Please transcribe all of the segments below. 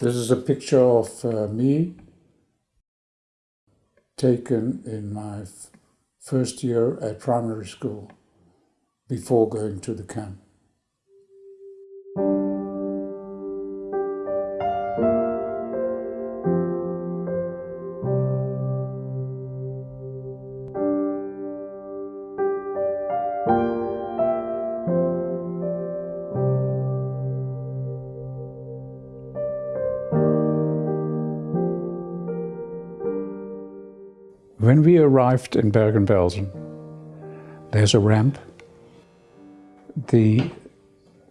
This is a picture of uh, me taken in my first year at primary school before going to the camp. When we arrived in Bergen-Belsen, there's a ramp. The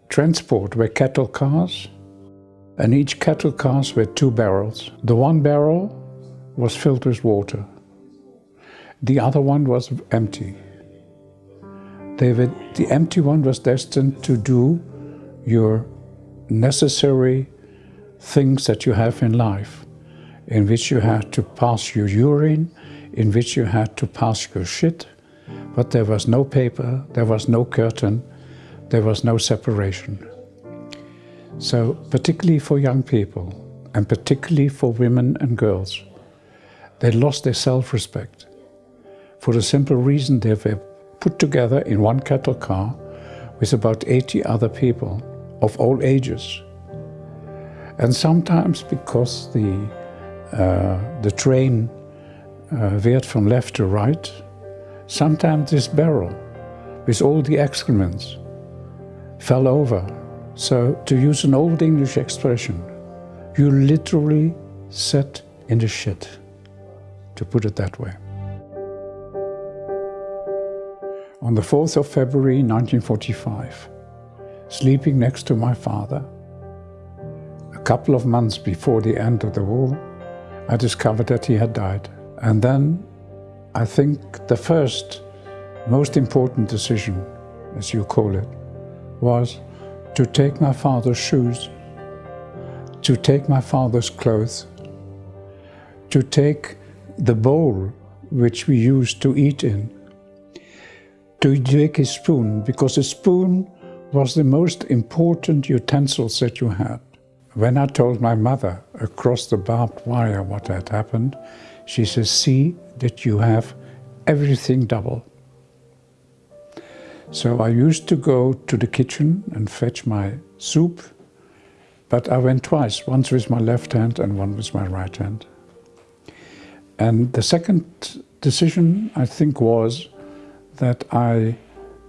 transport were cattle cars, and each cattle cars were two barrels. The one barrel was filled with water. The other one was empty. Were, the empty one was destined to do your necessary things that you have in life, in which you had to pass your urine, in which you had to pass your shit, but there was no paper, there was no curtain, there was no separation. So particularly for young people, and particularly for women and girls, they lost their self-respect for the simple reason they were put together in one cattle car with about 80 other people of all ages. And sometimes because the, uh, the train uh, from left to right, sometimes this barrel with all the excrements fell over. So to use an old English expression, you literally sat in the shit, to put it that way. On the 4th of February 1945, sleeping next to my father, a couple of months before the end of the war, I discovered that he had died. And then I think the first most important decision, as you call it, was to take my father's shoes, to take my father's clothes, to take the bowl which we used to eat in, to take his spoon, because a spoon was the most important utensils that you had. When I told my mother across the barbed wire what had happened, she says, see that you have everything double. So I used to go to the kitchen and fetch my soup, but I went twice, once with my left hand and one with my right hand. And the second decision, I think, was that I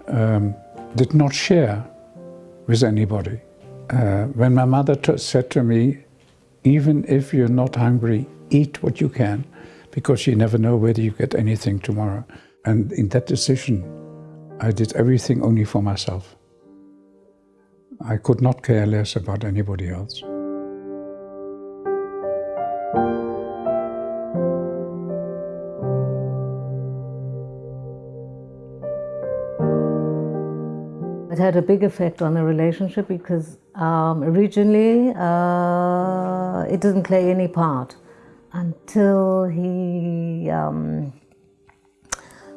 um, did not share with anybody. Uh, when my mother said to me, even if you're not hungry, eat what you can, because you never know whether you get anything tomorrow. And in that decision, I did everything only for myself. I could not care less about anybody else. It had a big effect on the relationship because um, originally uh, it didn't play any part until he um,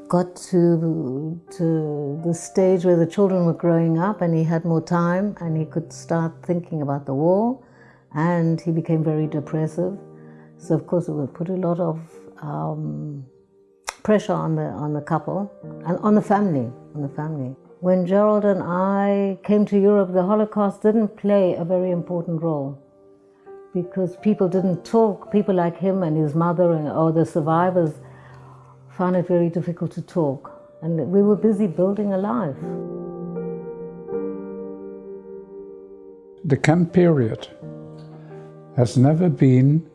got to, to the stage where the children were growing up and he had more time and he could start thinking about the war and he became very depressive. So of course it would put a lot of um, pressure on the, on the couple and on the family, on the family. When Gerald and I came to Europe, the Holocaust didn't play a very important role because people didn't talk. People like him and his mother and or the survivors found it very difficult to talk. And we were busy building a life. The camp period has never been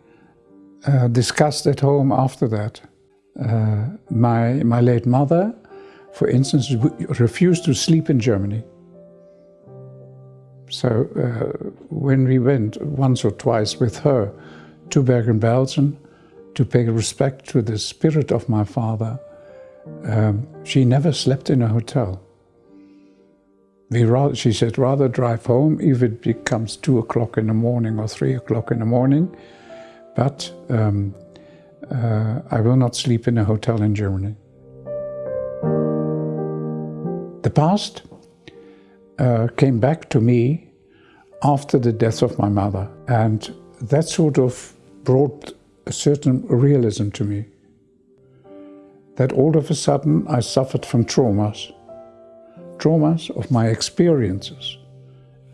uh, discussed at home after that. Uh, my, my late mother, for instance, refused to sleep in Germany. So uh, when we went once or twice with her to Bergen-Belsen to pay respect to the spirit of my father, um, she never slept in a hotel. We rather, she said, rather drive home if it becomes two o'clock in the morning or three o'clock in the morning, but um, uh, I will not sleep in a hotel in Germany. The past uh, came back to me after the death of my mother. And that sort of brought a certain realism to me. That all of a sudden I suffered from traumas, traumas of my experiences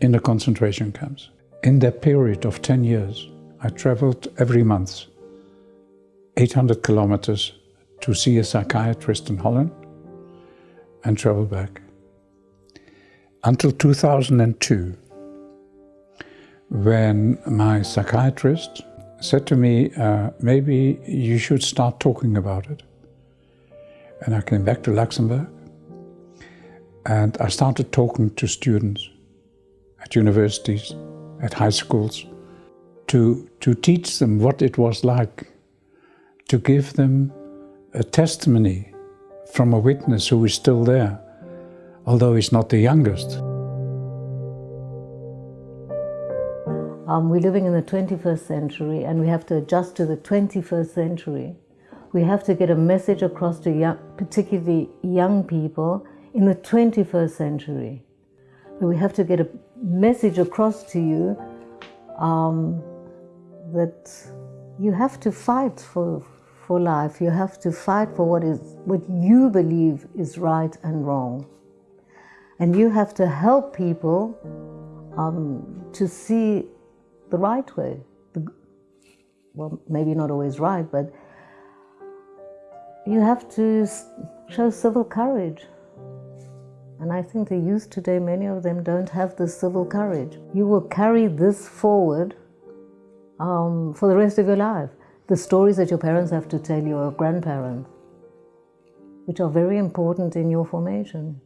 in the concentration camps. In that period of 10 years, I traveled every month 800 kilometers to see a psychiatrist in Holland and travel back. Until 2002, when my psychiatrist said to me, uh, maybe you should start talking about it. And I came back to Luxembourg and I started talking to students at universities, at high schools, to, to teach them what it was like, to give them a testimony from a witness who is still there, although he's not the youngest. Um, we're living in the 21st century and we have to adjust to the 21st century. We have to get a message across to young, particularly young people in the 21st century. We have to get a message across to you um, that you have to fight for, for life. You have to fight for what is what you believe is right and wrong. And you have to help people um, to see the right way. The, well, maybe not always right, but you have to show civil courage. And I think the youth today, many of them don't have the civil courage. You will carry this forward um, for the rest of your life. The stories that your parents have to tell you or grandparents, which are very important in your formation.